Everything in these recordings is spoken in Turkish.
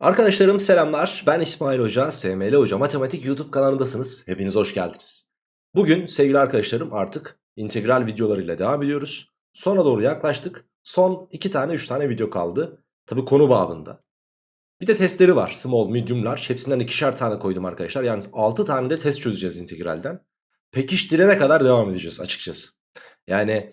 Arkadaşlarım selamlar. Ben İsmail Hoca, SML Hoca Matematik YouTube kanalındasınız. Hepiniz hoş geldiniz. Bugün sevgili arkadaşlarım artık integral videolarıyla devam ediyoruz. Sona doğru yaklaştık. Son 2 tane 3 tane video kaldı. Tabi konu babında. Bir de testleri var. Small, medium, large. Hepsinden ikişer tane koydum arkadaşlar. Yani 6 tane de test çözeceğiz integralden. Pekiştirene kadar devam edeceğiz açıkçası. Yani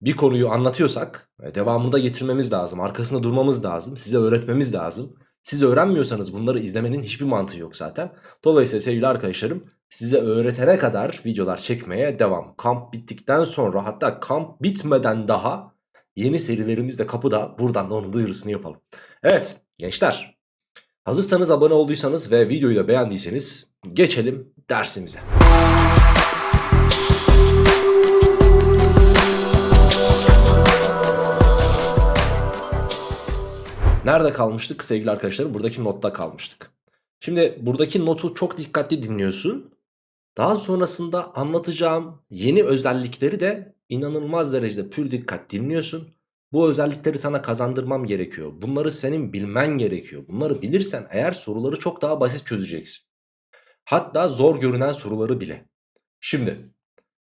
bir konuyu anlatıyorsak e, devamında getirmemiz lazım. Arkasında durmamız lazım. Size öğretmemiz lazım. Siz öğrenmiyorsanız bunları izlemenin hiçbir mantığı yok zaten. Dolayısıyla sevgili arkadaşlarım size öğretene kadar videolar çekmeye devam. Kamp bittikten sonra hatta kamp bitmeden daha yeni serilerimiz de kapıda. Buradan da onun duyurusunu yapalım. Evet gençler hazırsanız abone olduysanız ve videoyu da beğendiyseniz geçelim dersimize. Nerede kalmıştık sevgili arkadaşlarım? Buradaki notta kalmıştık. Şimdi buradaki notu çok dikkatli dinliyorsun. Daha sonrasında anlatacağım yeni özellikleri de inanılmaz derecede pür dikkat dinliyorsun. Bu özellikleri sana kazandırmam gerekiyor. Bunları senin bilmen gerekiyor. Bunları bilirsen eğer soruları çok daha basit çözeceksin. Hatta zor görünen soruları bile. Şimdi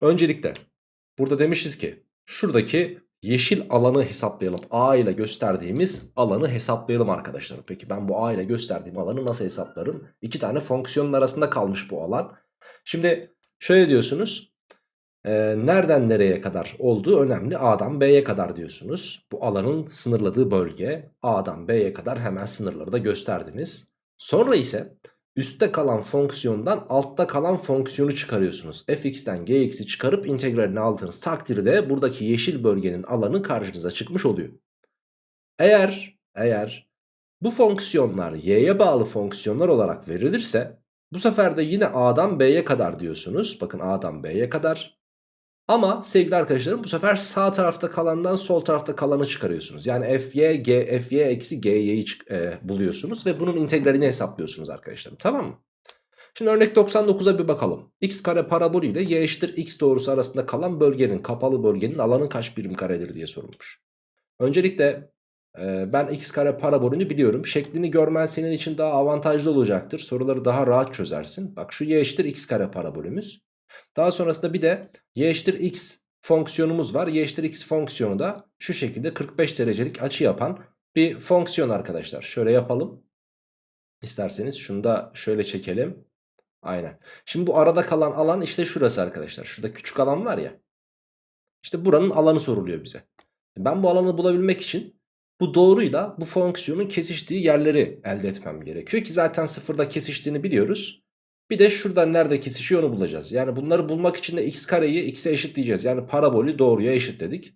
öncelikle burada demişiz ki şuradaki yeşil alanı hesaplayalım. A ile gösterdiğimiz alanı hesaplayalım arkadaşlar. Peki ben bu A ile gösterdiğim alanı nasıl hesaplarım? İki tane fonksiyonun arasında kalmış bu alan. Şimdi şöyle diyorsunuz. E, nereden nereye kadar olduğu önemli. A'dan B'ye kadar diyorsunuz. Bu alanın sınırladığı bölge. A'dan B'ye kadar hemen sınırları da gösterdiniz. Sonra ise üstte kalan fonksiyondan altta kalan fonksiyonu çıkarıyorsunuz. fx'ten gx'i çıkarıp integralini aldığınız takdirde buradaki yeşil bölgenin alanı karşınıza çıkmış oluyor. Eğer eğer bu fonksiyonlar y'ye bağlı fonksiyonlar olarak verilirse bu sefer de yine a'dan b'ye kadar diyorsunuz. Bakın a'dan b'ye kadar ama sevgili arkadaşlarım bu sefer sağ tarafta kalandan sol tarafta kalanı çıkarıyorsunuz. Yani fy, g, fy eksi gy'yi e, buluyorsunuz ve bunun integralini hesaplıyorsunuz arkadaşlarım. Tamam mı? Şimdi örnek 99'a bir bakalım. x kare parabolü ile y eşittir x doğrusu arasında kalan bölgenin kapalı bölgenin alanı kaç birim karedir diye sorulmuş. Öncelikle e, ben x kare parabolünü biliyorum. Şeklini görmen senin için daha avantajlı olacaktır. Soruları daha rahat çözersin. Bak şu y eşittir x kare parabolümüz. Daha sonrasında bir de y eşittir x fonksiyonumuz var. Y eşittir x fonksiyonu da şu şekilde 45 derecelik açı yapan bir fonksiyon arkadaşlar. Şöyle yapalım. İsterseniz şunu da şöyle çekelim. Aynen. Şimdi bu arada kalan alan işte şurası arkadaşlar. Şurada küçük alan var ya. İşte buranın alanı soruluyor bize. Ben bu alanı bulabilmek için bu doğruyla bu fonksiyonun kesiştiği yerleri elde etmem gerekiyor ki zaten sıfırda kesiştiğini biliyoruz. Bir de şuradan nerede kesişiyor onu bulacağız. Yani bunları bulmak için de x kareyi x'e eşitleyeceğiz. Yani parabolü doğruya eşitledik.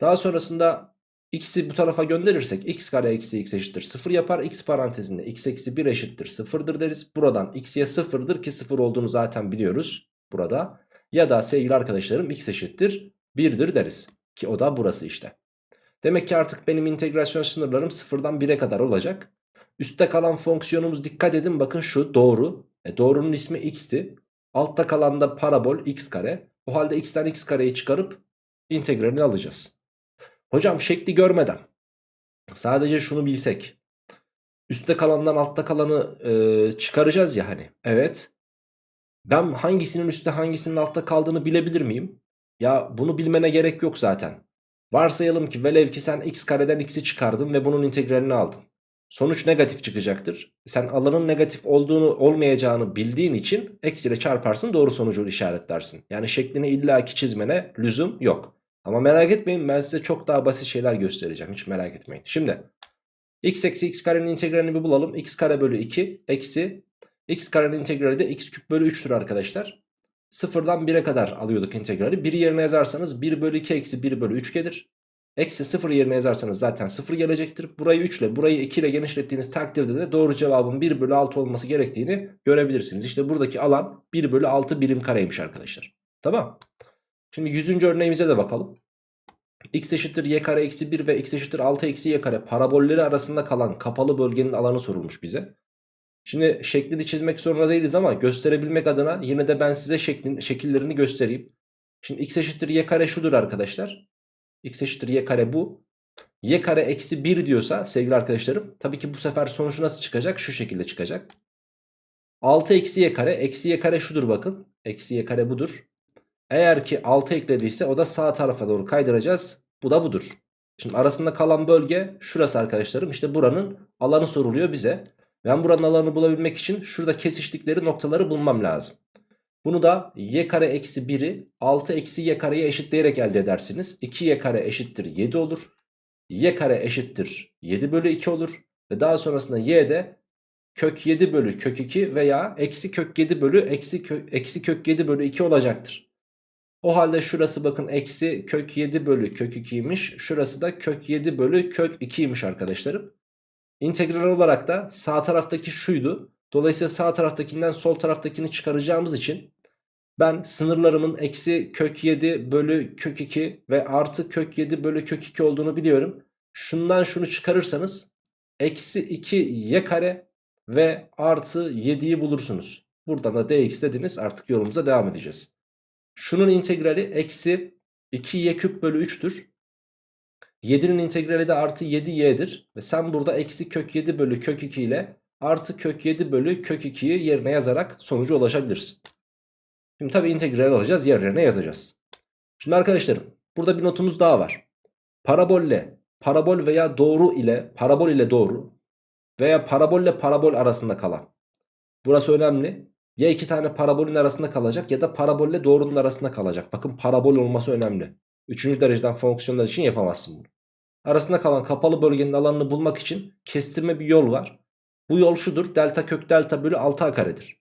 Daha sonrasında x'i bu tarafa gönderirsek x kare eksi x eşittir 0 yapar. x parantezinde x eksi 1 eşittir 0'dır deriz. Buradan x'ye 0'dır ki 0 olduğunu zaten biliyoruz burada. Ya da sevgili arkadaşlarım x eşittir 1'dir deriz. Ki o da burası işte. Demek ki artık benim integrasyon sınırlarım 0'dan 1'e kadar olacak. Üstte kalan fonksiyonumuz dikkat edin bakın şu doğru. E doğrunun ismi x'ti. Altta kalan da parabol x kare. O halde x'ten x kareyi çıkarıp integralini alacağız. Hocam şekli görmeden sadece şunu bilsek. Üstte kalandan altta kalanı e, çıkaracağız ya hani. Evet. Ben hangisinin üstte hangisinin altta kaldığını bilebilir miyim? Ya bunu bilmene gerek yok zaten. Varsayalım ki velev ki sen x kareden x'i çıkardın ve bunun integralini aldın sonuç negatif çıkacaktır. Sen alanın negatif olduğunu olmayacağını bildiğin için eksiyle çarparsın doğru sonucu işaretlersin. Yani şeklini illaki çizmene lüzum yok. Ama merak etmeyin ben size çok daha basit şeyler göstereceğim hiç merak etmeyin. Şimdi x eksi x karenin integralini bir bulalım. x kare bölü 2 eksi x karenin integrali de x küp bölü 3'tür arkadaşlar. Sıfırdan 1'e kadar alıyorduk integrali. 1'i yerine yazarsanız 1 bölü 2 eksi 1 bölü 3 gelir. Eksi 0 yerine yazarsanız zaten 0 gelecektir. Burayı 3 ile burayı 2 ile genişlettiğiniz takdirde de doğru cevabın 1 bölü 6 olması gerektiğini görebilirsiniz. İşte buradaki alan 1 bölü 6 birim kareymiş arkadaşlar. Tamam. Şimdi 100. örneğimize de bakalım. x eşittir y kare eksi 1 ve x eşittir 6 eksi y kare parabolleri arasında kalan kapalı bölgenin alanı sorulmuş bize. Şimdi şeklini çizmek zorunda değiliz ama gösterebilmek adına yine de ben size şeklin, şekillerini göstereyim. Şimdi x eşittir y kare şudur arkadaşlar x eşittir y kare bu. y kare eksi 1 diyorsa sevgili arkadaşlarım tabii ki bu sefer sonuç nasıl çıkacak? Şu şekilde çıkacak. 6 eksi y kare eksi y kare şudur bakın. Eksi y kare budur. Eğer ki 6 eklediyse o da sağ tarafa doğru kaydıracağız. Bu da budur. Şimdi arasında kalan bölge şurası arkadaşlarım. İşte buranın alanı soruluyor bize. Ben buranın alanını bulabilmek için şurada kesiştikleri noktaları bulmam lazım. Bunu da y kare eksi 1'i 6 eksi y kareye eşitleyerek elde edersiniz. 2y kare eşittir 7 olur. y kare eşittir 7 bölü 2 olur. Ve daha sonrasında y de kök 7 bölü kök 2 veya eksi kök 7 bölü eksi kök, eksi kök 7 bölü 2 olacaktır. O halde şurası bakın eksi kök 7 bölü kök 2'ymiş. Şurası da kök 7 bölü kök 2'ymiş arkadaşlarım. İntegral olarak da sağ taraftaki şuydu. Dolayısıyla sağ taraftakinden sol taraftakini çıkaracağımız için ben sınırlarımın eksi kök 7 bölü kök 2 ve artı kök 7 bölü kök 2 olduğunu biliyorum. Şundan şunu çıkarırsanız eksi 2 y kare ve artı 7'yi bulursunuz. Buradan da dx dediniz artık yolumuza devam edeceğiz. Şunun integrali eksi 2y küp bölü 3'tür. 7'nin integrali de artı 7y'dir. Ve sen burada eksi kök 7 bölü kök 2 ile artı kök 7 bölü kök 2'yi yerine yazarak sonuca ulaşabilirsin. Şimdi tabi integral alacağız yerlerine yazacağız. Şimdi arkadaşlarım burada bir notumuz daha var. Parabolle parabol veya doğru ile parabol ile doğru veya parabolle parabol arasında kalan. Burası önemli. Ya iki tane parabolün arasında kalacak ya da parabolle doğrunun arasında kalacak. Bakın parabol olması önemli. Üçüncü dereceden fonksiyonlar için yapamazsın bunu. Arasında kalan kapalı bölgenin alanını bulmak için kestirme bir yol var. Bu yol şudur. Delta kök delta bölü 6a karedir.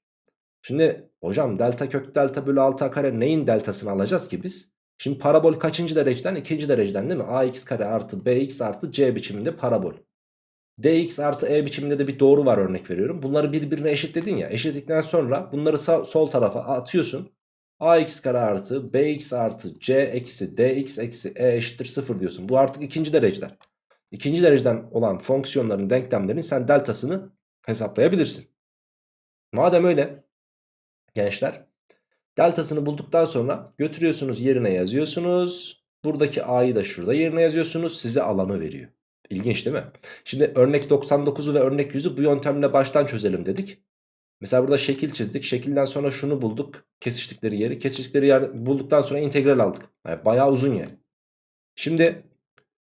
Şimdi hocam delta kök delta bölü 6a kare neyin deltasını alacağız ki biz? Şimdi parabol kaçıncı dereceden? ikinci dereceden değil mi? ax kare artı bx artı c biçiminde parabol. dx artı e biçiminde de bir doğru var örnek veriyorum. Bunları birbirine eşitledin ya. Eşitledikten sonra bunları sağ, sol tarafa atıyorsun. ax kare artı bx artı c eksi dx eksi e eşittir 0 diyorsun. Bu artık ikinci dereceden. İkinci dereceden olan fonksiyonların denklemlerin sen deltasını hesaplayabilirsin. Madem öyle gençler deltasını bulduktan sonra götürüyorsunuz yerine yazıyorsunuz. Buradaki a'yı da şurada yerine yazıyorsunuz size alanı veriyor. İlginç değil mi? Şimdi örnek 99'u ve örnek 100'ü bu yöntemle baştan çözelim dedik. Mesela burada şekil çizdik. Şekilden sonra şunu bulduk. Kesiştikleri yeri. Kesiştikleri yer bulduktan sonra integral aldık. Yani bayağı uzun yani. Şimdi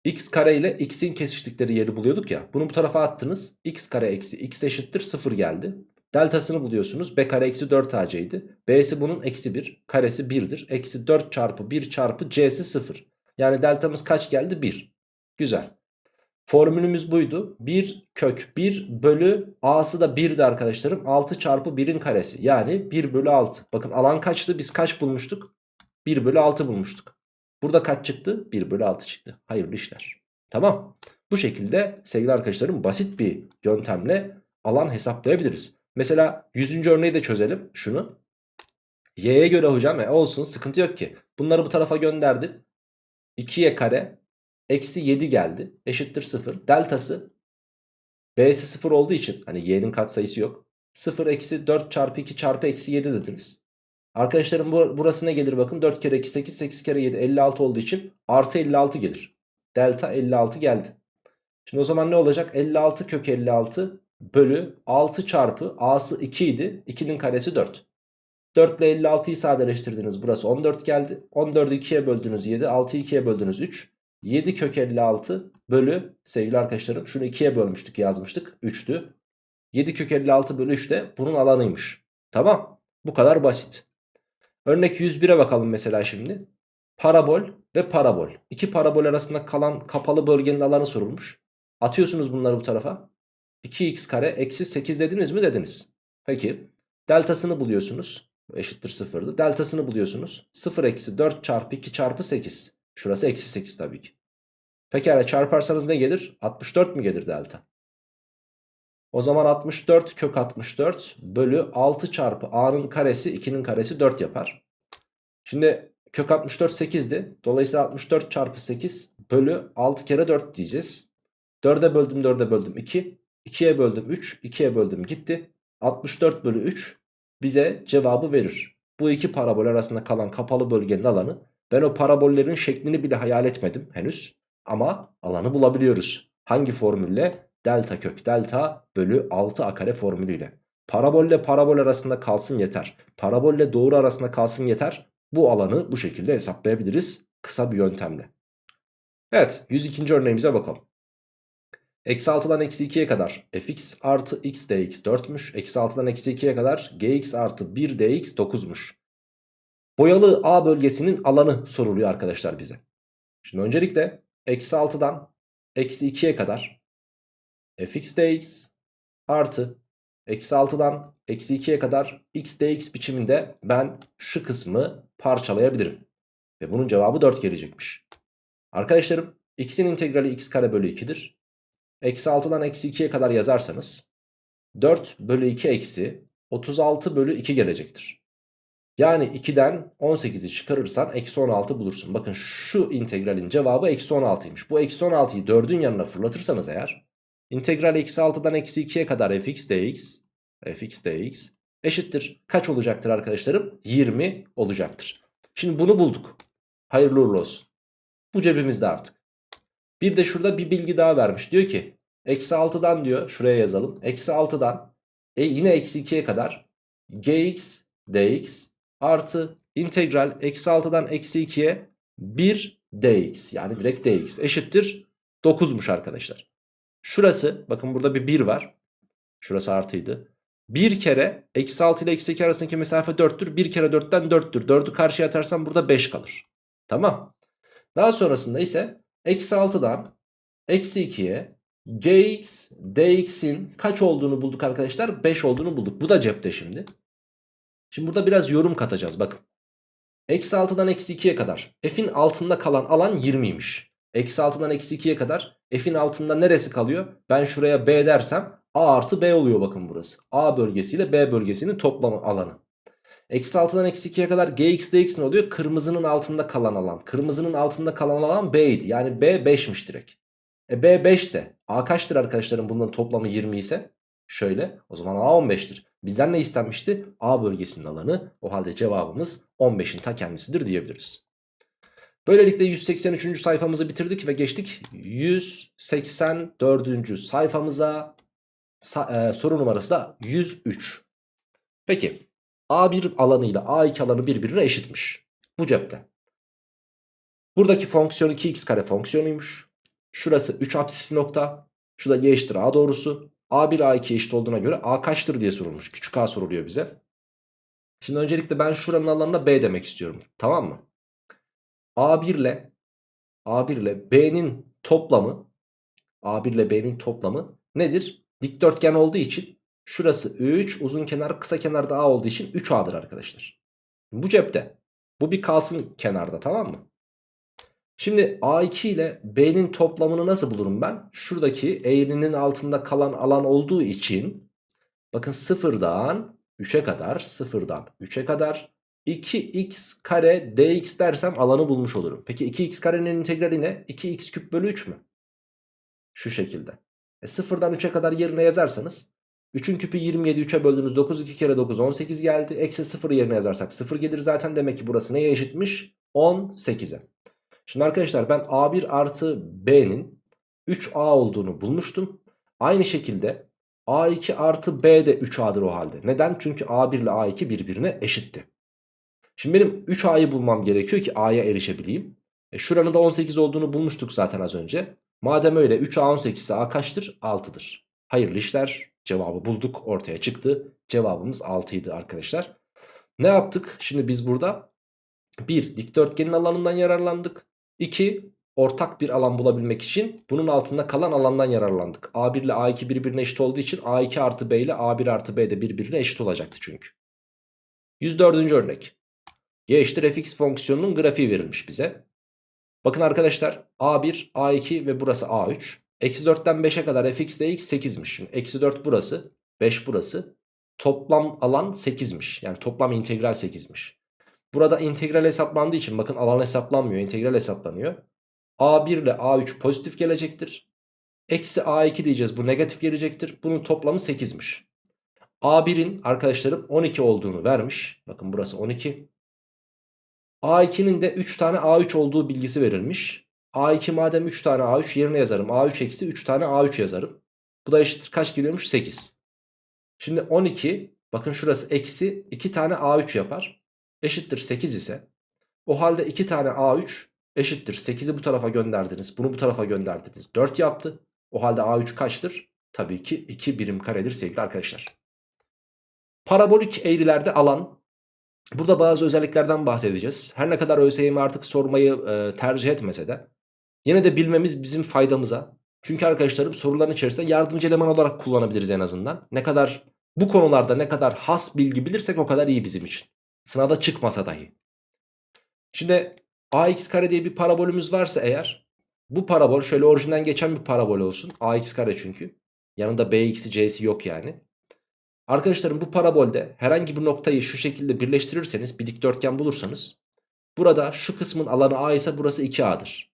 x kare ile x'in kesiştikleri yeri buluyorduk ya. Bunu bu tarafa attınız. x kare eksi x eşittir 0 geldi. Deltasını buluyorsunuz. b kare eksi 4 ac idi. b'si bunun eksi 1. Karesi 1'dir. Eksi 4 çarpı 1 çarpı c'si 0. Yani deltamız kaç geldi? 1. Güzel. Formülümüz buydu. 1 kök 1 bölü a'sı da 1'di arkadaşlarım. 6 çarpı 1'in karesi. Yani 1 bölü 6. Bakın alan kaçtı? Biz kaç bulmuştuk? 1 bölü 6 bulmuştuk. Burada kaç çıktı? 1 bölü 6 çıktı. Hayırlı işler. Tamam. Bu şekilde sevgili arkadaşlarım basit bir yöntemle alan hesaplayabiliriz. Mesela 100. örneği de çözelim. Şunu. Y'ye göre hocam e, olsun sıkıntı yok ki. Bunları bu tarafa gönderdik. 2y kare eksi 7 geldi. Eşittir 0. Deltası b'si 0 olduğu için hani y'nin katsayısı yok. 0 eksi 4 çarpı 2 çarpı eksi 7 dediniz. Arkadaşlarım bu, burası ne gelir bakın 4 kere 2 8 8 kere 7 56 olduğu için artı 56 gelir. Delta 56 geldi. Şimdi o zaman ne olacak? 56 kök 56 bölü 6 çarpı a'sı 2 idi. 2'nin karesi 4. 4 ile 56'yı sadeleştirdiniz. Burası 14 geldi. 14'ü 2'ye böldünüz 7. 6'yı 2'ye böldünüz 3. 7 kök 56 bölü sevgili arkadaşlarım şunu 2'ye bölmüştük yazmıştık 3'tü. 7 kök 56 bölü 3 de bunun alanıymış. Tamam bu kadar basit. Örnek 101'e bakalım mesela şimdi. Parabol ve parabol. İki parabol arasında kalan kapalı bölgenin alanı sorulmuş. Atıyorsunuz bunları bu tarafa. 2x kare eksi 8 dediniz mi dediniz. Peki deltasını buluyorsunuz. Eşittir 0'dı. Deltasını buluyorsunuz. 0 eksi 4 çarpı 2 çarpı 8. Şurası eksi 8 tabii ki. Pekala çarparsanız ne gelir? 64 mi gelir delta? O zaman 64 kök 64 bölü 6 çarpı a'nın karesi 2'nin karesi 4 yapar. Şimdi kök 64 8'di. Dolayısıyla 64 çarpı 8 bölü 6 kere 4 diyeceğiz. 4'e böldüm 4'e böldüm 2. 2'ye böldüm 3. 2'ye böldüm gitti. 64 bölü 3 bize cevabı verir. Bu iki parabol arasında kalan kapalı bölgenin alanı ben o parabollerin şeklini bile hayal etmedim henüz. Ama alanı bulabiliyoruz. Hangi formülle? Delta kök delta bölü 6 a kare formülüyle. Parabolle parabol arasında kalsın yeter. Parabolle doğru arasında kalsın yeter. Bu alanı bu şekilde hesaplayabiliriz. Kısa bir yöntemle. Evet 102. örneğimize bakalım. Eksi 6'dan eksi 2'ye kadar fx artı x dx 4'müş. Eksi 6'dan eksi 2'ye kadar gx artı 1 dx 9'muş. Boyalı A bölgesinin alanı soruluyor arkadaşlar bize. Şimdi öncelikle eksi 6'dan eksi 2'ye kadar fx dx artı eksi 6'dan eksi 2'ye kadar x dx biçiminde ben şu kısmı parçalayabilirim. Ve bunun cevabı 4 gelecekmiş. Arkadaşlarım x'in integrali x kare bölü 2'dir. Eksi 6'dan eksi 2'ye kadar yazarsanız 4 bölü 2 eksi 36 bölü 2 gelecektir. Yani 2'den 18'i çıkarırsan eksi 16 bulursun. Bakın şu integralin cevabı eksi 16'ymış. Bu eksi 16'yı 4'ün yanına fırlatırsanız eğer integral eksi 6'dan eksi 2'ye kadar fx dx fx dx eşittir. Kaç olacaktır arkadaşlarım? 20 olacaktır. Şimdi bunu bulduk. Hayırlı uğurlu olsun. Bu cebimizde artık. Bir de şurada bir bilgi daha vermiş. Diyor ki eksi 6'dan diyor şuraya yazalım. Eksi 6'dan e, yine eksi 2'ye kadar gx dx artı integral eksi 6'dan eksi 2'ye 1 dx yani direkt dx eşittir 9'muş arkadaşlar. Şurası bakın burada bir 1 var. Şurası artıydı. Bir kere eksi 6 ile eksi 2 arasındaki mesafe 4'tür. Bir kere 4'ten 4'tür. 4'ü karşıya atarsam burada 5 kalır. Tamam. Daha sonrasında ise eksi 6'dan eksi 2'ye gx dx'in kaç olduğunu bulduk arkadaşlar? 5 olduğunu bulduk. Bu da cepte şimdi. Şimdi burada biraz yorum katacağız bakın. Eksi 6'dan eksi 2'ye kadar f'in altında kalan alan 20'ymiş. Eksi 6'dan eksi 2'ye kadar f'in altında neresi kalıyor? Ben şuraya b dersem a artı b oluyor bakın burası. a bölgesiyle b bölgesinin toplam alanı. Eksi 6'dan eksi 2'ye kadar gx dx ne oluyor? Kırmızının altında kalan alan. Kırmızının altında kalan alan b'ydi. Yani b 5'miş direkt. E b 5 ise a kaçtır arkadaşlarım bunların toplamı 20 ise? Şöyle o zaman a 15'tir. Bizden ne istenmişti? A bölgesinin alanı. O halde cevabımız 15'in ta kendisidir diyebiliriz. Böylelikle 183. sayfamızı bitirdik ve geçtik 184. sayfamıza. Sa e, soru numarası da 103. Peki A1 alanı ile A2 alanı birbirine eşitmiş. Bu cepte. Buradaki fonksiyon 2x kare fonksiyonuymuş. Şurası 3 apsisli nokta. Şu da y eşittir A doğrusu. A1 A2 eşit olduğuna göre A kaçtır diye sorulmuş. Küçük A soruluyor bize. Şimdi öncelikle ben şuranın alanına B demek istiyorum. Tamam mı? A1 ile A1 ile B'nin toplamı A1 ile B'nin toplamı nedir? Dikdörtgen olduğu için şurası 3 uzun kenar kısa kenarda A olduğu için 3A'dır arkadaşlar. Bu cepte. Bu bir kalsın kenarda tamam mı? Şimdi A2 ile B'nin toplamını nasıl bulurum ben? Şuradaki eğrinin altında kalan alan olduğu için bakın sıfırdan 3'e kadar sıfırdan 3'e kadar 2x kare dx dersem alanı bulmuş olurum. Peki 2x karenin integrali ne? 2x küp bölü 3 mü? Şu şekilde. E sıfırdan 3'e kadar yerine yazarsanız 3'ün küpü 27 3'e böldüğünüz 9 2 kere 9 18 geldi. Eksi 0 yerine yazarsak 0 gelir zaten demek ki burası neye eşitmiş? 18'e. Şimdi arkadaşlar ben A1 artı B'nin 3A olduğunu bulmuştum. Aynı şekilde A2 artı B de 3A'dır o halde. Neden? Çünkü A1 ile A2 birbirine eşitti. Şimdi benim 3A'yı bulmam gerekiyor ki A'ya erişebileyim. E şuranın da 18 olduğunu bulmuştuk zaten az önce. Madem öyle 3A 18 ise A kaçtır? 6'dır. Hayırlı işler. Cevabı bulduk ortaya çıktı. Cevabımız 6 idi arkadaşlar. Ne yaptık? Şimdi biz burada bir dikdörtgenin alanından yararlandık. 2 ortak bir alan bulabilmek için bunun altında kalan alandan yararlandık. A1 ile A2 birbirine eşit olduğu için A2 artı B ile A1 artı B de birbirine eşit olacaktı çünkü. 104. örnek. Y eşittir fx fonksiyonunun grafiği verilmiş bize. Bakın arkadaşlar A1, A2 ve burası A3. Eksi 4'ten 5'e kadar fx dx 8'miş. Şimdi eksi 4 burası, 5 burası. Toplam alan 8'miş. Yani toplam integral 8'miş. Burada integral hesaplandığı için bakın alan hesaplanmıyor. integral hesaplanıyor. A1 ile A3 pozitif gelecektir. Eksi A2 diyeceğiz. Bu negatif gelecektir. Bunun toplamı 8'miş. A1'in arkadaşlarım 12 olduğunu vermiş. Bakın burası 12. A2'nin de 3 tane A3 olduğu bilgisi verilmiş. A2 madem 3 tane A3 yerine yazarım. A3 eksi 3 tane A3 yazarım. Bu da eşittir kaç geliyormuş? 8. Şimdi 12 bakın şurası eksi 2 tane A3 yapar. Eşittir 8 ise o halde 2 tane A3 eşittir. 8'i bu tarafa gönderdiniz. Bunu bu tarafa gönderdiniz. 4 yaptı. O halde A3 kaçtır? Tabii ki 2 birim karedir sevgili arkadaşlar. Parabolik eğrilerde alan. Burada bazı özelliklerden bahsedeceğiz. Her ne kadar ÖSYM artık sormayı e, tercih etmese de yine de bilmemiz bizim faydamıza. Çünkü arkadaşlarım soruların içerisinde yardımcı eleman olarak kullanabiliriz en azından. Ne kadar bu konularda ne kadar has bilgi bilirsek o kadar iyi bizim için. Sınavda çıkmasa dahi. Şimdi ax kare diye bir parabolümüz varsa eğer bu parabol şöyle orijinden geçen bir parabol olsun. ax kare çünkü. Yanında bx'i c'si yok yani. Arkadaşlarım bu parabolde herhangi bir noktayı şu şekilde birleştirirseniz bir dikdörtgen bulursanız burada şu kısmın alanı a ise burası 2a'dır.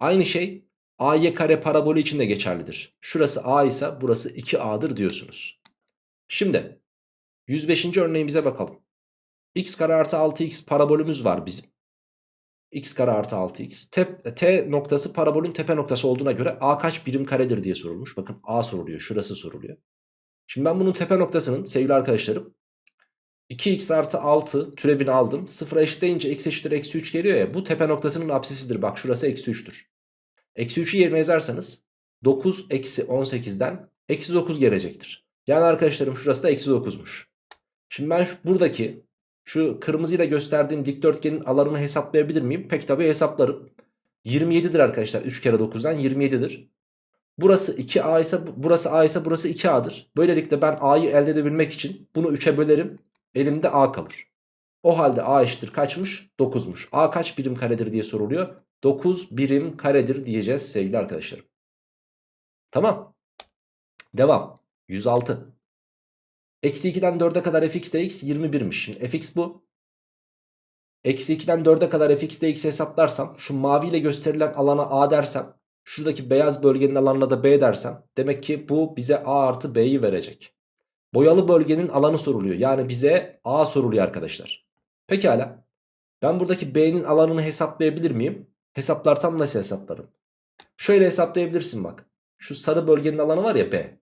Aynı şey ay kare parabolü için de geçerlidir. Şurası a ise burası 2a'dır diyorsunuz. Şimdi 105. örneğimize bakalım. x kare artı 6x parabolümüz var bizim. x kare artı 6x. T, T noktası parabolün tepe noktası olduğuna göre a kaç birim karedir diye sorulmuş. Bakın a soruluyor. Şurası soruluyor. Şimdi ben bunun tepe noktasının sevgili arkadaşlarım 2x artı 6 türevini aldım. 0'a eşitleyince x eşittir eksi 3 geliyor ya. Bu tepe noktasının apsisidir. Bak şurası eksi 3'tür. Eksi 3'ü yerine yazarsanız 9 eksi 18'den eksi 9 gelecektir. Yani arkadaşlarım şurası da eksi 9'muş. Şimdi ben şu, buradaki şu kırmızıyla gösterdiğim dikdörtgenin alanını hesaplayabilir miyim? Pek tabii hesaplarım. 27'dir arkadaşlar. 3 kere 9'dan 27'dir. Burası 2A ise burası A ise burası 2A'dır. Böylelikle ben A'yı elde edebilmek için bunu 3'e bölerim. Elimde A kalır. O halde A eşittir kaçmış? 9'muş. A kaç birim karedir diye soruluyor. 9 birim karedir diyeceğiz sevgili arkadaşlarım. Tamam. Devam. 106. Eksi 2'den 4'e kadar fx dx 21'miş. Şimdi fx bu. Eksi 2'den 4'e kadar fx dx hesaplarsam şu maviyle gösterilen alana a dersem şuradaki beyaz bölgenin alanına da b dersem demek ki bu bize a artı b'yi verecek. Boyalı bölgenin alanı soruluyor. Yani bize a soruluyor arkadaşlar. Pekala. Ben buradaki b'nin alanını hesaplayabilir miyim? Hesaplarsam nasıl hesaplarım? Şöyle hesaplayabilirsin bak. Şu sarı bölgenin alanı var ya b.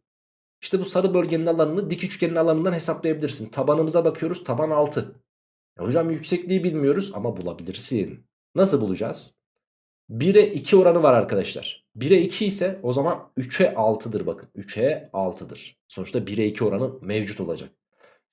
İşte bu sarı bölgenin alanını dik üçgenin alanından hesaplayabilirsin. Tabanımıza bakıyoruz. Taban 6. Ya hocam yüksekliği bilmiyoruz ama bulabilirsin. Nasıl bulacağız? 1'e 2 oranı var arkadaşlar. 1'e 2 ise o zaman 3'e 6'dır bakın. 3'e 6'dır. Sonuçta 1'e 2 oranı mevcut olacak.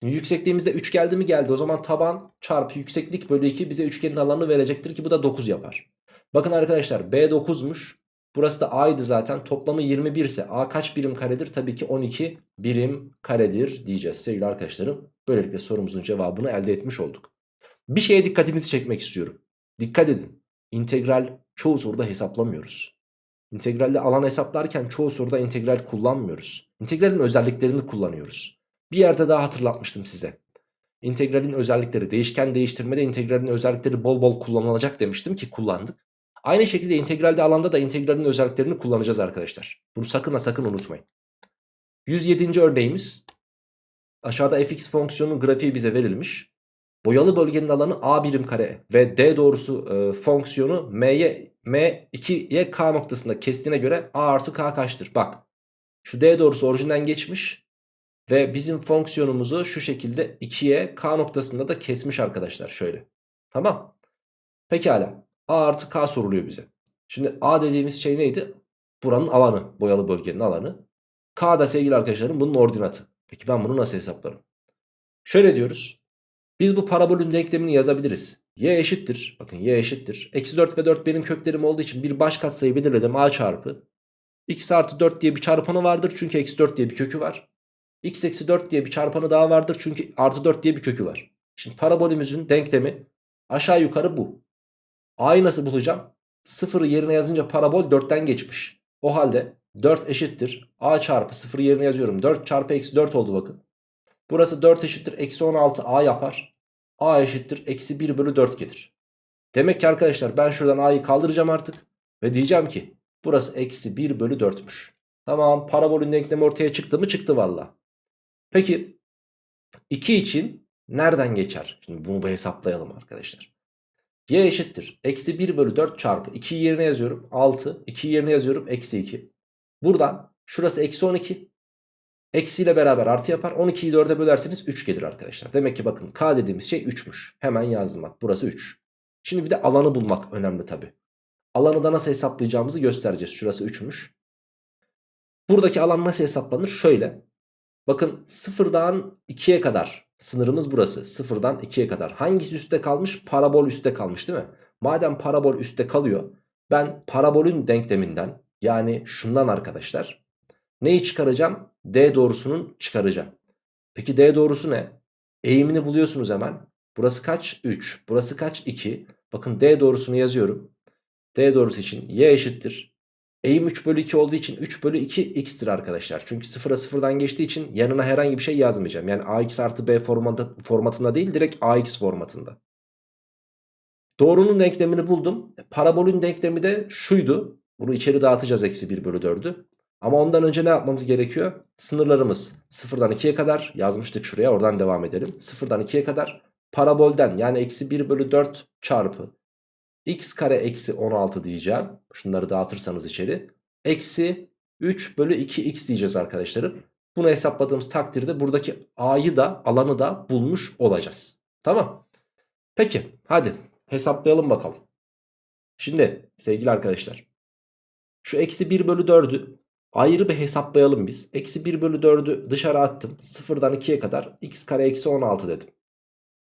Şimdi yüksekliğimizde 3 geldi mi geldi. O zaman taban çarpı yükseklik bölü 2 bize üçgenin alanını verecektir ki bu da 9 yapar. Bakın arkadaşlar B 9'muş. Burası da A'ydı zaten. Toplamı 21 ise A kaç birim karedir? Tabii ki 12 birim karedir diyeceğiz sevgili arkadaşlarım. Böylelikle sorumuzun cevabını elde etmiş olduk. Bir şeye dikkatinizi çekmek istiyorum. Dikkat edin. İntegral çoğu soruda hesaplamıyoruz. İntegralde alan hesaplarken çoğu soruda integral kullanmıyoruz. İntegralin özelliklerini kullanıyoruz. Bir yerde daha hatırlatmıştım size. İntegralin özellikleri, değişken değiştirmede integralin özellikleri bol bol kullanılacak demiştim ki kullandık. Aynı şekilde integralde alanda da integralin özelliklerini kullanacağız arkadaşlar. Bunu sakın ha sakın unutmayın. 107. örneğimiz. Aşağıda fx fonksiyonunun grafiği bize verilmiş. Boyalı bölgenin alanı a birim kare ve d doğrusu e, fonksiyonu m'ye m2'ye k noktasında kestiğine göre a artı k kaçtır? Bak şu d doğrusu orijinden geçmiş ve bizim fonksiyonumuzu şu şekilde 2'ye k noktasında da kesmiş arkadaşlar şöyle. Tamam. Pekala. A artı K soruluyor bize. Şimdi A dediğimiz şey neydi? Buranın alanı. Boyalı bölgenin alanı. K da sevgili arkadaşlarım bunun ordinatı. Peki ben bunu nasıl hesaplarım? Şöyle diyoruz. Biz bu parabolün denklemini yazabiliriz. Y eşittir. Bakın y eşittir. Eksi 4 ve 4 benim köklerim olduğu için bir baş katsayı belirledim. A çarpı. X artı 4 diye bir çarpanı vardır. Çünkü eksi 4 diye bir kökü var. X eksi 4 diye bir çarpanı daha vardır. Çünkü artı 4 diye bir kökü var. Şimdi parabolümüzün denklemi aşağı yukarı bu. A'yı nasıl bulacağım? 0'ı yerine yazınca parabol 4'ten geçmiş. O halde 4 eşittir. A çarpı 0 yerine yazıyorum. 4 çarpı eksi 4 oldu bakın. Burası 4 eşittir. Eksi 16 A yapar. A eşittir. Eksi 1 bölü 4 gelir. Demek ki arkadaşlar ben şuradan A'yı kaldıracağım artık. Ve diyeceğim ki burası eksi 1 bölü 4'müş. Tamam parabolün denklemi ortaya çıktı mı? Çıktı valla. Peki 2 için nereden geçer? Şimdi bunu bir hesaplayalım arkadaşlar. y eşittir. Eksi 1 bölü 4 çarpı 2'yi yerine yazıyorum 6. 2'yi yerine yazıyorum eksi 2. Buradan şurası eksi 12. Eksiyle beraber artı yapar. 12'yi 4'e bölerseniz 3 gelir arkadaşlar. Demek ki bakın k dediğimiz şey 3'müş. Hemen yazdım bak burası 3. Şimdi bir de alanı bulmak önemli tabi. Alanı da nasıl hesaplayacağımızı göstereceğiz. Şurası 3'müş. Buradaki alan nasıl hesaplanır? Şöyle. Bakın sıfırdan 2'ye kadar sınırımız burası. Sıfırdan 2'ye kadar. Hangisi üstte kalmış? Parabol üstte kalmış değil mi? Madem parabol üstte kalıyor ben parabolün denkleminden yani şundan arkadaşlar neyi çıkaracağım? D doğrusunun çıkaracağım. Peki D doğrusu ne? Eğimini buluyorsunuz hemen. Burası kaç? 3. Burası kaç? 2. Bakın D doğrusunu yazıyorum. D doğrusu için y eşittir. Eğim 3 bölü 2 olduğu için 3 bölü 2 x'tir arkadaşlar. Çünkü 0'a 0'dan geçtiği için yanına herhangi bir şey yazmayacağım. Yani ax artı b formatı, formatında değil direkt ax formatında. Doğrunun denklemini buldum. Parabolün denklemi de şuydu. Bunu içeri dağıtacağız eksi 1 bölü 4'ü. Ama ondan önce ne yapmamız gerekiyor? Sınırlarımız 0'dan 2'ye kadar yazmıştık şuraya oradan devam edelim. 0'dan 2'ye kadar parabolden yani eksi 1 bölü 4 çarpı x kare eksi 16 diyeceğim. Şunları dağıtırsanız içeri. Eksi 3 bölü 2x diyeceğiz arkadaşlarım. Bunu hesapladığımız takdirde buradaki a'yı da alanı da bulmuş olacağız. Tamam. Peki hadi hesaplayalım bakalım. Şimdi sevgili arkadaşlar. Şu eksi 1 bölü 4'ü ayrı bir hesaplayalım biz. Eksi 1 bölü 4'ü dışarı attım. 0'dan 2'ye kadar x kare eksi 16 dedim.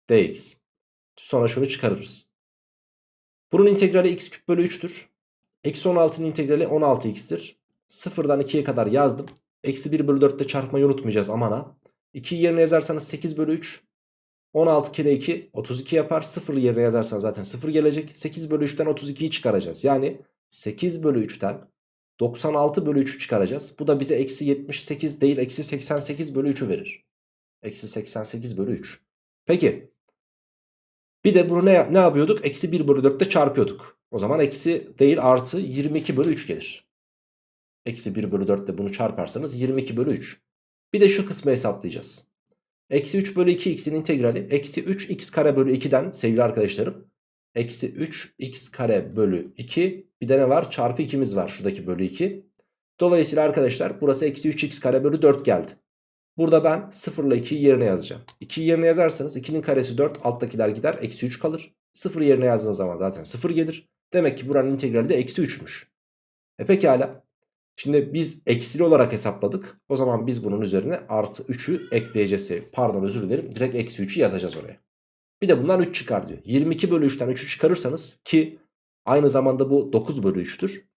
dx. Sonra şunu çıkarırız. Bunun integrali x küp bölü 3'tür. Eksi 16'nın integrali 16x'tir. 0'dan 2'ye kadar yazdım. Eksi 1 bölü 4 ile çarpmayı unutmayacağız aman ha. 2'yi yerine yazarsanız 8 bölü 3. 16 kere 2 32 yapar. 0 yerine yazarsanız zaten 0 gelecek. 8 bölü 3'ten 32'yi çıkaracağız. Yani 8 bölü 3'ten 96 bölü 3'ü çıkaracağız. Bu da bize eksi 78 değil eksi 88 bölü 3'ü verir. Eksi 88 bölü 3. Peki bir de bunu ne, ne yapıyorduk? Eksi 1 bölü 4'te çarpıyorduk. O zaman eksi değil artı 22 bölü 3 gelir. Eksi 1 bölü 4 ile bunu çarparsanız 22 bölü 3. Bir de şu kısmı hesaplayacağız. Eksi 3 bölü 2x'in integrali eksi 3x kare bölü 2'den sevgili arkadaşlarım. Eksi 3x kare bölü 2 bir de ne var? Çarpı 2'miz var şuradaki bölü 2. Dolayısıyla arkadaşlar burası eksi 3x kare bölü 4 geldi. Burada ben 0 ile 2'yi yerine yazacağım. 2'yi yerine yazarsanız 2'nin karesi 4 alttakiler gider eksi 3 kalır. 0 yerine yazdığınız zaman zaten 0 gelir. Demek ki buranın integrali de eksi 3'müş. E pekala. Şimdi biz eksili olarak hesapladık. O zaman biz bunun üzerine artı 3'ü ekleyeceğiz. Pardon özür dilerim. Direkt eksi 3'ü yazacağız oraya. Bir de bundan 3 çıkar diyor. 22 bölü 3'ten 3'ü çıkarırsanız ki aynı zamanda bu 9 bölü 3'tür.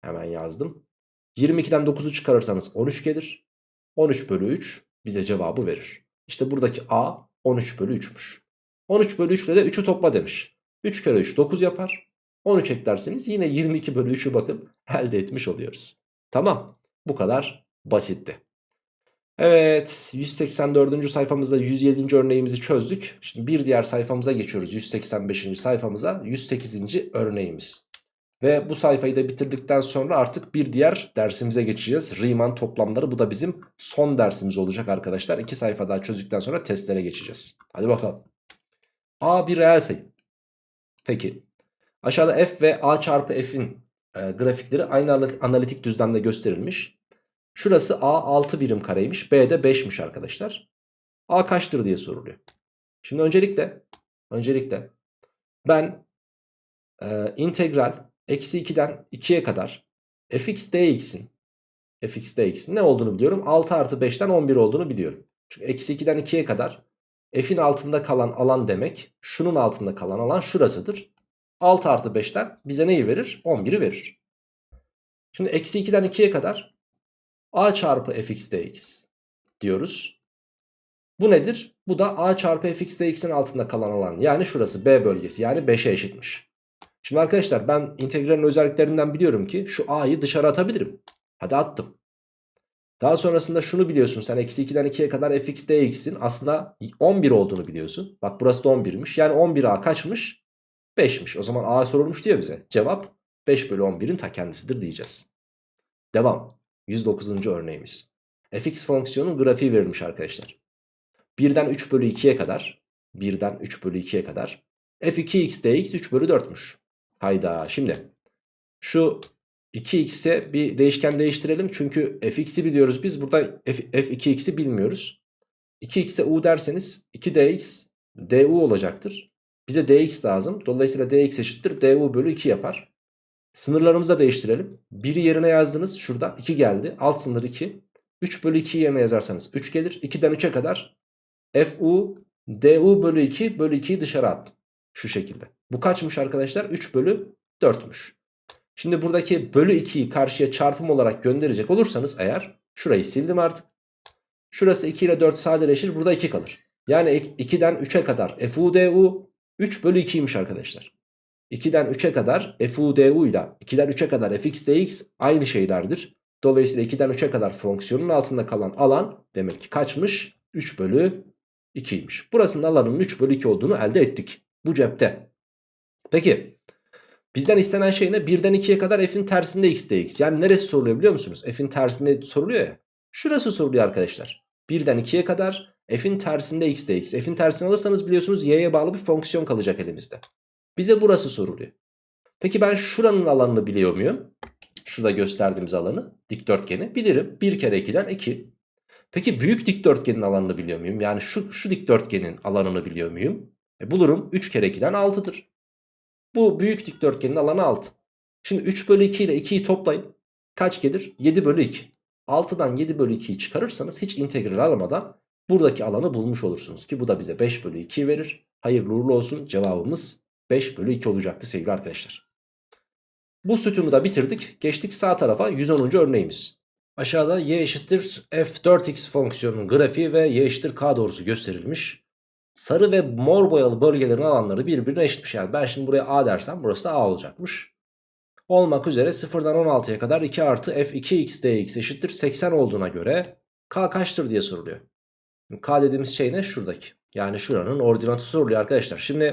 Hemen yazdım. 22'den 9'u çıkarırsanız 13 gelir. 13 bölü 3 bize cevabı verir. İşte buradaki A 13 bölü 3'müş. 13 bölü 3 ile de 3'ü topla demiş. 3 kere 3 9 yapar. 13 eklerseniz yine 22 bölü 3'ü bakın elde etmiş oluyoruz. Tamam bu kadar basitti. Evet 184. sayfamızda 107. örneğimizi çözdük. Şimdi bir diğer sayfamıza geçiyoruz 185. sayfamıza 108. örneğimiz. Ve bu sayfayı da bitirdikten sonra artık bir diğer dersimize geçeceğiz. Riemann toplamları bu da bizim son dersimiz olacak arkadaşlar. İki sayfa daha çözdükten sonra testlere geçeceğiz. Hadi bakalım. A bir reel sayı. Peki. Aşağıda f ve a çarpı f'in e, grafikleri aynı analitik düzlemde gösterilmiş. Şurası a 6 birim kareymiş. B de 5'miş arkadaşlar. A kaçtır diye soruluyor. Şimdi öncelikle öncelikle ben e, integral Eksi 2'den 2'ye kadar fx dx'in fx dx'in ne olduğunu biliyorum. 6 artı 5'ten 11 olduğunu biliyorum. Çünkü eksi 2'den 2'ye kadar f'in altında kalan alan demek şunun altında kalan alan şurasıdır. 6 artı 5'ten bize neyi verir? 11'i verir. Şimdi eksi 2'den 2'ye kadar a çarpı fx dx diyoruz. Bu nedir? Bu da a çarpı fx dx'in altında kalan alan yani şurası b bölgesi yani 5'e eşitmiş. Şimdi arkadaşlar ben integralin özelliklerinden biliyorum ki şu a'yı dışarı atabilirim. Hadi attım. Daha sonrasında şunu biliyorsun sen eksi 2'den 2'ye kadar fx dx'in aslında 11 olduğunu biliyorsun. Bak burası da 11'miş. Yani 11a kaçmış? 5'miş. O zaman a sorulmuş diyor bize. Cevap 5 bölü 11'in ta kendisidir diyeceğiz. Devam. 109. örneğimiz. fx fonksiyonun grafiği verilmiş arkadaşlar. 1'den 3 bölü 2'ye kadar 1'den 3 bölü 2'ye kadar f2x dx 3 bölü 4'müş. Hayda şimdi şu 2x'e bir değişken değiştirelim. Çünkü fx'i biliyoruz biz burada f, f2x'i bilmiyoruz. 2x'e u derseniz 2dx du olacaktır. Bize dx lazım. Dolayısıyla dx eşittir du bölü 2 yapar. Sınırlarımızı da değiştirelim. 1'i yerine yazdınız. Şurada 2 geldi. Alt sınır 2. 3 bölü 2 yerine yazarsanız 3 gelir. 2'den 3'e kadar fu du bölü 2 bölü 2'yi dışarı attım. Şu şekilde. Bu kaçmış arkadaşlar? 3 bölü 4'müş. Şimdi buradaki bölü 2'yi karşıya çarpım olarak gönderecek olursanız eğer şurayı sildim artık. Şurası 2 ile 4 sadeleşir. Burada 2 kalır. Yani 2'den 3'e kadar fu du 3 bölü 2'ymiş arkadaşlar. 2'den 3'e kadar fu du ile 2'den 3'e kadar fx dx aynı şeylerdir. Dolayısıyla 2'den 3'e kadar fonksiyonun altında kalan alan demek ki kaçmış? 3 bölü 2'ymiş. Burasının alanının 3 bölü 2 olduğunu elde ettik. Bu cepte. Peki bizden istenen şey ne? 1'den 2'ye kadar f'in tersinde x dx. Yani neresi soruluyor biliyor musunuz? F'in tersinde soruluyor ya. Şurası soruluyor arkadaşlar. 1'den 2'ye kadar f'in tersinde x dx. F'in tersini alırsanız biliyorsunuz y'ye bağlı bir fonksiyon kalacak elimizde. Bize burası soruluyor. Peki ben şuranın alanını biliyor muyum? Şurada gösterdiğimiz alanı dikdörtgeni bilirim. 1 kere 2'den 2. Peki büyük dikdörtgenin alanını biliyor muyum? Yani şu, şu dikdörtgenin alanını biliyor muyum? E bulurum 3 kere 2'den 6'dır. Bu büyük dikdörtgenin alanı 6. Şimdi 3 bölü 2 ile 2'yi toplayın. Kaç gelir? 7 bölü 2. 6'dan 7 bölü 2'yi çıkarırsanız hiç integral almadan buradaki alanı bulmuş olursunuz. Ki bu da bize 5 bölü 2 verir. Hayırlı uğurlu olsun cevabımız 5 bölü 2 olacaktı sevgili arkadaşlar. Bu sütunu da bitirdik. Geçtik sağ tarafa 110. örneğimiz. Aşağıda y eşittir f4x fonksiyonunun grafiği ve y eşittir k doğrusu gösterilmiş. Sarı ve mor boyalı bölgelerin alanları birbirine eşitmiş. Yani ben şimdi buraya a dersem burası da a olacakmış. Olmak üzere 0'dan 16'ya kadar 2 artı f2x dx eşittir 80 olduğuna göre k kaçtır diye soruluyor. K dediğimiz şey ne? Şuradaki. Yani şuranın ordinatı soruluyor arkadaşlar. Şimdi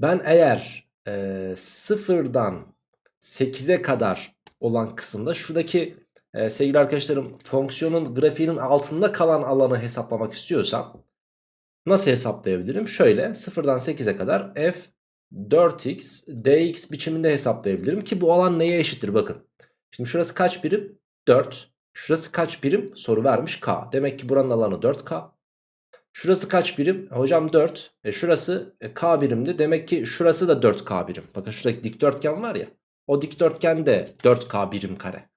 ben eğer e, sıfırdan 8'e kadar olan kısımda şuradaki e, sevgili arkadaşlarım fonksiyonun grafiğinin altında kalan alanı hesaplamak istiyorsam nasıl hesaplayabilirim? Şöyle sıfırdan 8'e kadar f 4x dx biçiminde hesaplayabilirim ki bu alan neye eşittir bakın. Şimdi şurası kaç birim? 4. Şurası kaç birim? Soru vermiş k. Demek ki buranın alanı 4k. Şurası kaç birim? Hocam 4. E şurası e, k birimdi. Demek ki şurası da 4k birim. Bakın şuradaki dikdörtgen var ya. O dikdörtgen de 4k birim kare.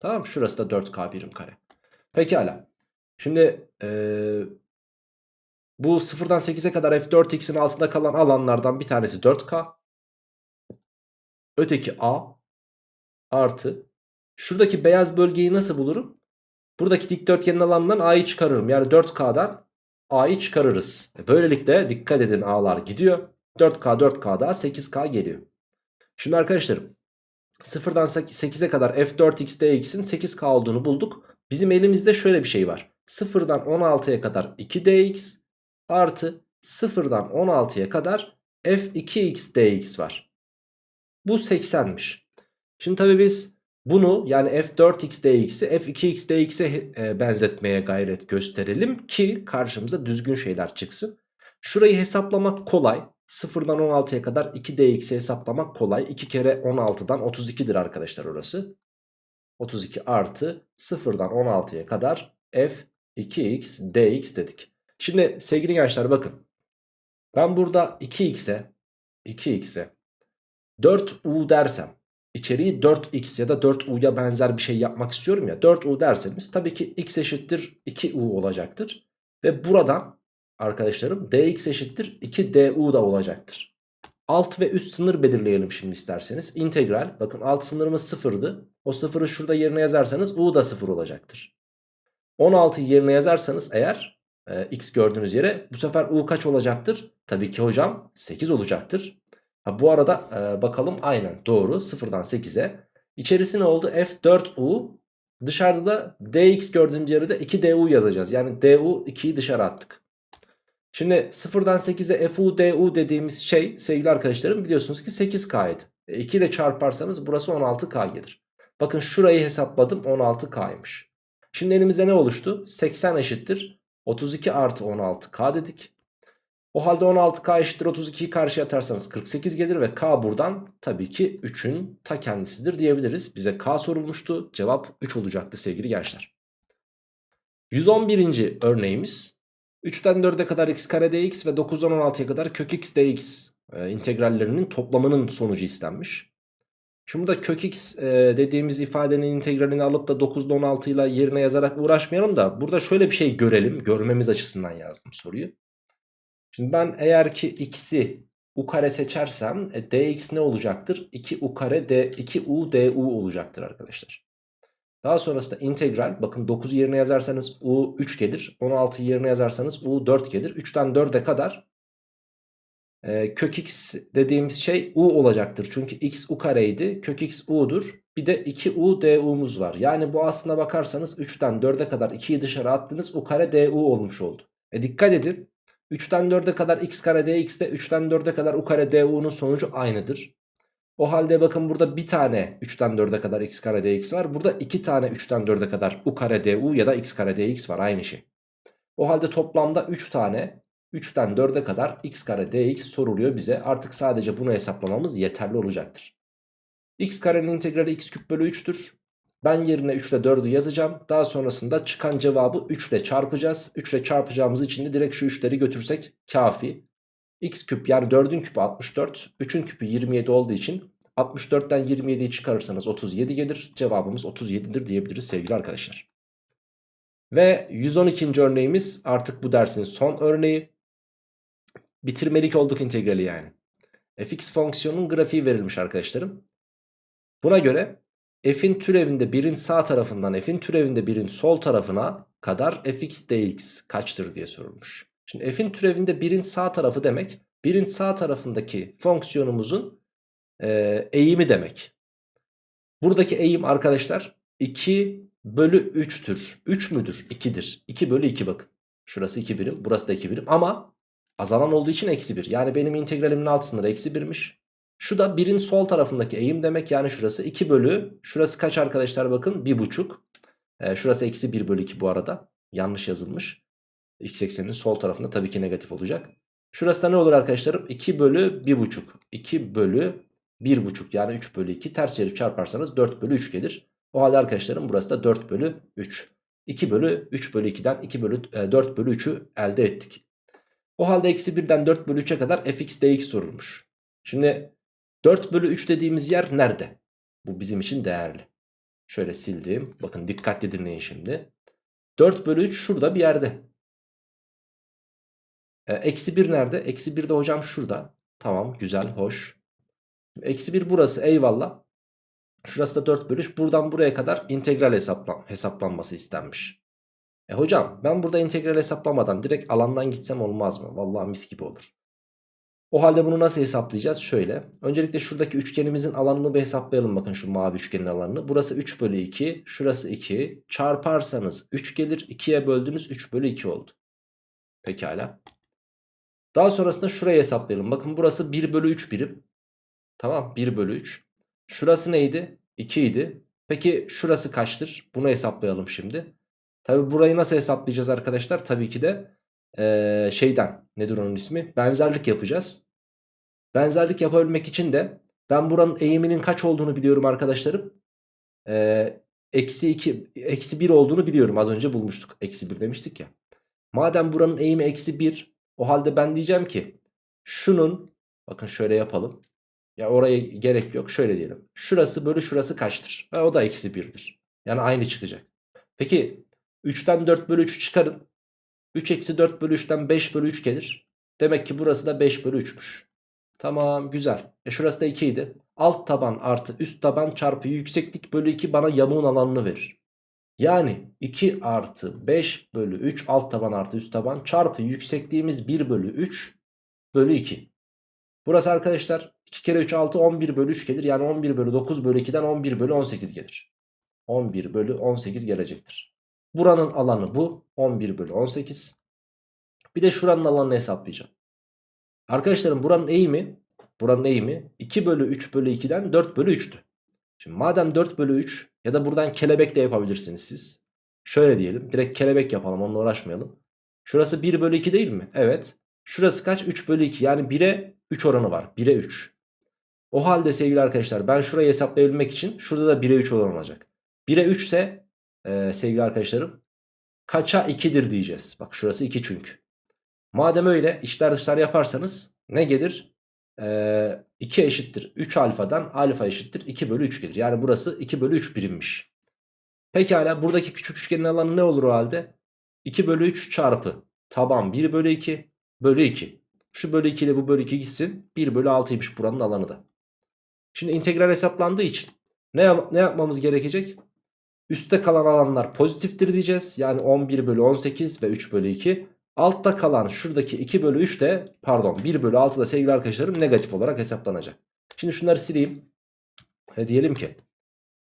Tamam Şurası da 4k birim kare. Pekala. Şimdi ee, bu 0'dan 8'e kadar f4x'in altında kalan alanlardan bir tanesi 4k. Öteki a artı. Şuradaki beyaz bölgeyi nasıl bulurum? Buradaki dikdörtgenin alanından a'yı çıkarırım. Yani 4k'dan a'yı çıkarırız. E, böylelikle dikkat edin a'lar gidiyor. 4k 4k daha 8k geliyor. Şimdi arkadaşlarım 0'dan 8'e kadar f4x dx'in 8k olduğunu bulduk. Bizim elimizde şöyle bir şey var. 0'dan 16'ya kadar 2dx artı 0'dan 16'ya kadar f2x dx var. Bu 80'miş. Şimdi tabi biz bunu yani f4x dx'i f2x dx'e e, benzetmeye gayret gösterelim ki karşımıza düzgün şeyler çıksın. Şurayı hesaplamak kolay. 0'dan 16'ya kadar 2dx'i hesaplamak kolay. 2 kere 16'dan 32'dir arkadaşlar orası. 32 artı 0'dan 16'ya kadar f2x dx dedik. Şimdi sevgili gençler bakın. Ben burada 2x'e 2x'e 4u dersem içeriği 4x ya da 4u'ya benzer bir şey yapmak istiyorum ya 4u derseniz tabii ki x eşittir 2u olacaktır. Ve buradan arkadaşlarım dx eşittir 2du da olacaktır. Alt ve üst sınır belirleyelim şimdi isterseniz. İntegral bakın alt sınırımız sıfırdı. O sıfırı şurada yerine yazarsanız u da sıfır olacaktır. 16'yı yerine yazarsanız eğer e, x gördüğünüz yere bu sefer u kaç olacaktır? Tabii ki hocam 8 olacaktır. Ha, bu arada e, bakalım aynen doğru 0'dan 8'e. İçerisi ne oldu? F4U dışarıda da dx gördüğümüz yere de 2du yazacağız. Yani du 2'yi dışarı attık. Şimdi 0'dan 8'e fu du dediğimiz şey sevgili arkadaşlarım biliyorsunuz ki 8k idi. E, 2 ile çarparsanız burası 16k gelir. Bakın şurayı hesapladım 16k'ymış. Şimdi elimizde ne oluştu? 80 eşittir 32 artı 16k dedik. O halde 16k eşittir 32'yi karşıya atarsanız 48 gelir ve k buradan tabii ki 3'ün ta kendisidir diyebiliriz. Bize k sorulmuştu. Cevap 3 olacaktı sevgili gençler. 111. örneğimiz 3'ten 4'e kadar x kare dx ve 9'dan 16'ya kadar kök x dx e, integrallerinin toplamının sonucu istenmiş. Şimdi burada kök x e, dediğimiz ifadenin integralini alıp da 9'da 16 ile yerine yazarak uğraşmayalım da burada şöyle bir şey görelim. Görmemiz açısından yazdım soruyu. Şimdi ben eğer ki x'i u kare seçersem e, dx ne olacaktır? 2u kare d 2u du olacaktır arkadaşlar. Daha sonrasında integral bakın 9 yerine yazarsanız u 3 gelir. 16 yerine yazarsanız u 4 gelir. 3'ten 4'e kadar e, kök x dediğimiz şey u olacaktır. Çünkü x u kareydi. Kök x u'dur. Bir de 2u du'muz var. Yani bu aslına bakarsanız 3'ten 4'e kadar 2'yi dışarı attınız. u kare du olmuş oldu. E dikkat edin. 3'ten 4'e kadar x kare dx de 3'ten 4'e kadar u kare du'nun sonucu aynıdır. O halde bakın burada bir tane 3'ten 4'e kadar x kare dx var. Burada iki tane 3'ten 4'e kadar u kare du ya da x kare dx var aynı şey. O halde toplamda 3 tane 3'ten 4'e kadar x kare dx soruluyor bize. Artık sadece bunu hesaplamamız yeterli olacaktır. x karenin integrali x küp bölü 3'tür. Ben yerine 3 ile 4'ü yazacağım. Daha sonrasında çıkan cevabı 3 ile çarpacağız. 3 ile çarpacağımız için de direkt şu 3'leri götürsek kafi. x küp yani 4'ün küpü 64. 3'ün küpü 27 olduğu için 64'ten 27'yi çıkarırsanız 37 gelir. Cevabımız 37'dir diyebiliriz sevgili arkadaşlar. Ve 112. örneğimiz artık bu dersin son örneği. Bitirmelik olduk integrali yani. fx fonksiyonun grafiği verilmiş arkadaşlarım. Buna göre f'in türevinde 1'in sağ tarafından f'in türevinde 1'in sol tarafına kadar fx dx kaçtır diye sorulmuş. Şimdi f'in türevinde 1'in sağ tarafı demek 1'in sağ tarafındaki fonksiyonumuzun e, eğimi demek. Buradaki eğim arkadaşlar 2 bölü 3'tür. 3 müdür? 2'dir. 2 bölü 2 bakın. Şurası 2 birim burası da 2 birim ama azalan olduğu için eksi 1. Yani benim integralimin alt sınırı eksi 1'miş. Şu da 1'in sol tarafındaki eğim demek yani şurası 2 bölü şurası kaç arkadaşlar bakın 1,5. Ee, şurası eksi 1 bölü 2 bu arada yanlış yazılmış. X ekseninin sol tarafında tabii ki negatif olacak. Şurası da ne olur arkadaşlarım 2 bölü 1,5 2 bölü 1,5 yani 3 bölü 2 ters çevirip çarparsanız 4 bölü 3 gelir. O halde arkadaşlarım burası da 4 bölü 3. 2 bölü 3 bölü 2'den 2 bölü, e, 4 bölü 3'ü elde ettik. O halde eksi 1'den 4 bölü 3'e kadar fx dx sorulmuş. Şimdi 4 bölü 3 dediğimiz yer nerede? Bu bizim için değerli. Şöyle sildim. Bakın dikkatli dinleyin şimdi. 4 bölü 3 şurada bir yerde. E, eksi 1 nerede? Eksi 1 de hocam şurada. Tamam güzel hoş. Eksi 1 burası eyvallah. Şurası da 4 bölü 3. Buradan buraya kadar integral hesaplan hesaplanması istenmiş. E hocam ben burada integral hesaplamadan direkt alandan gitsem olmaz mı? Vallahi mis gibi olur. O halde bunu nasıl hesaplayacağız? Şöyle. Öncelikle şuradaki üçgenimizin alanını bir hesaplayalım. Bakın şu mavi üçgenin alanını. Burası 3 bölü 2. Şurası 2. Çarparsanız 3 gelir. 2'ye böldünüz 3 bölü 2 oldu. Pekala. Daha sonrasında şurayı hesaplayalım. Bakın burası 1 bölü 3 birim. Tamam 1 bölü 3. Şurası neydi? 2 idi. Peki şurası kaçtır? Bunu hesaplayalım şimdi. Tabi burayı nasıl hesaplayacağız arkadaşlar? Tabii ki de ee, şeyden nedir onun ismi? Benzerlik yapacağız. Benzerlik yapabilmek için de ben buranın eğiminin kaç olduğunu biliyorum arkadaşlarım. Ee, eksi 2, eksi 1 olduğunu biliyorum. Az önce bulmuştuk. Eksi 1 demiştik ya. Madem buranın eğimi eksi 1 o halde ben diyeceğim ki şunun bakın şöyle yapalım. Ya oraya gerek yok. Şöyle diyelim. Şurası bölü şurası kaçtır? Ha, o da eksi 1'dir. Yani aynı çıkacak. Peki 3'ten 4 bölü 3'ü çıkarın. 3 eksi 4 bölü 3'ten 5 bölü 3 gelir. Demek ki burası da 5 bölü 3'müş. Tamam güzel. E şurası da 2 idi. Alt taban artı üst taban çarpı yükseklik bölü 2 bana yamuğun alanını verir. Yani 2 artı 5 bölü 3 alt taban artı üst taban çarpı yüksekliğimiz 1 bölü 3 bölü 2. Burası arkadaşlar 2 kere 3 6 11 bölü 3 gelir. Yani 11 bölü 9 bölü 2'den 11 bölü 18 gelir. 11 bölü 18 gelecektir. Buranın alanı bu. 11 bölü 18. Bir de şuranın alanını hesaplayacağım. Arkadaşlarım buranın eğimi buranın eğimi 2 bölü 3 bölü 2'den 4 bölü 3'tü. Şimdi madem 4 bölü 3 ya da buradan kelebek de yapabilirsiniz siz. Şöyle diyelim direkt kelebek yapalım onunla uğraşmayalım. Şurası 1 bölü 2 değil mi? Evet. Şurası kaç? 3 bölü 2 yani 1'e 3 oranı var. 1'e 3. O halde sevgili arkadaşlar ben şurayı hesaplayabilmek için şurada da 1'e 3 oran olacak. 1'e 3 ise e, sevgili arkadaşlarım kaça 2'dir diyeceğiz. Bak şurası 2 çünkü. Madem öyle içler dışlar yaparsanız ne gelir? Ee, 2 eşittir 3 alfadan alfa eşittir 2 bölü 3 gelir. Yani burası 2 bölü 3 birimmiş. Pekala buradaki küçük üçgenin alanı ne olur o halde? 2 bölü 3 çarpı taban 1 bölü 2 bölü 2. Şu bölü 2 ile bu bölü 2 gitsin. 1 bölü 6'ymış buranın alanı da. Şimdi integral hesaplandığı için ne, yap- ne yapmamız gerekecek? Üstte kalan alanlar pozitiftir diyeceğiz. Yani 11 bölü 18 ve 3 bölü 2. Altta kalan şuradaki 2 bölü 3 de pardon 1 bölü 6 da sevgili arkadaşlarım negatif olarak hesaplanacak. Şimdi şunları sileyim. E diyelim ki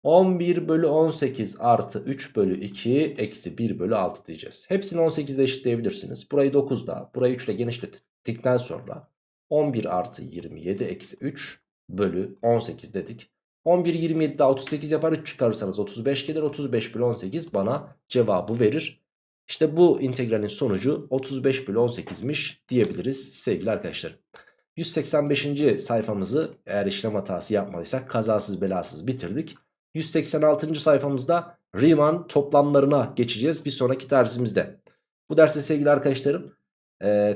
11 bölü 18 artı 3 bölü 2 eksi 1 bölü 6 diyeceğiz. Hepsini 18'de eşitleyebilirsiniz. Burayı 9'da burayı 3 ile genişlettikten sonra 11 artı 27 eksi 3 bölü 18 dedik. 11 27 daha 38 yapar 3 çıkarırsanız 35 gelir 35 bölü 18 bana cevabı verir. İşte bu integralin sonucu 35 bölü 18'miş diyebiliriz sevgili arkadaşlar. 185. sayfamızı eğer işlem hatası yapmadıysak kazasız belasız bitirdik. 186. sayfamızda Riemann toplamlarına geçeceğiz bir sonraki dersimizde. Bu derste sevgili arkadaşlarım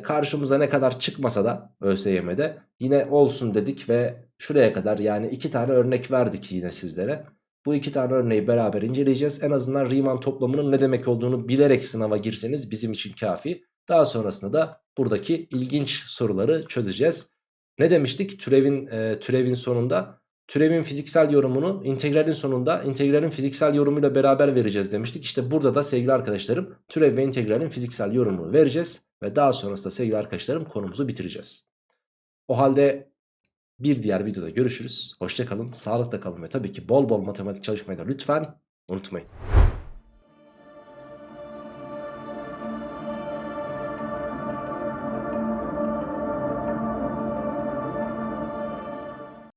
karşımıza ne kadar çıkmasa da ÖSYM'de yine olsun dedik ve şuraya kadar yani iki tane örnek verdik yine sizlere. Bu iki tane örneği beraber inceleyeceğiz. En azından Riemann toplamının ne demek olduğunu bilerek sınava girseniz bizim için kafi. Daha sonrasında da buradaki ilginç soruları çözeceğiz. Ne demiştik? Türevin e, türevin sonunda türevin fiziksel yorumunu integralin sonunda integralin fiziksel yorumuyla beraber vereceğiz demiştik. İşte burada da sevgili arkadaşlarım türev ve integralin fiziksel yorumunu vereceğiz ve daha sonrasında sevgili arkadaşlarım konumuzu bitireceğiz. O halde bir diğer videoda görüşürüz. Hoşçakalın, sağlıkla kalın ve tabii ki bol bol matematik çalışmayı da lütfen unutmayın.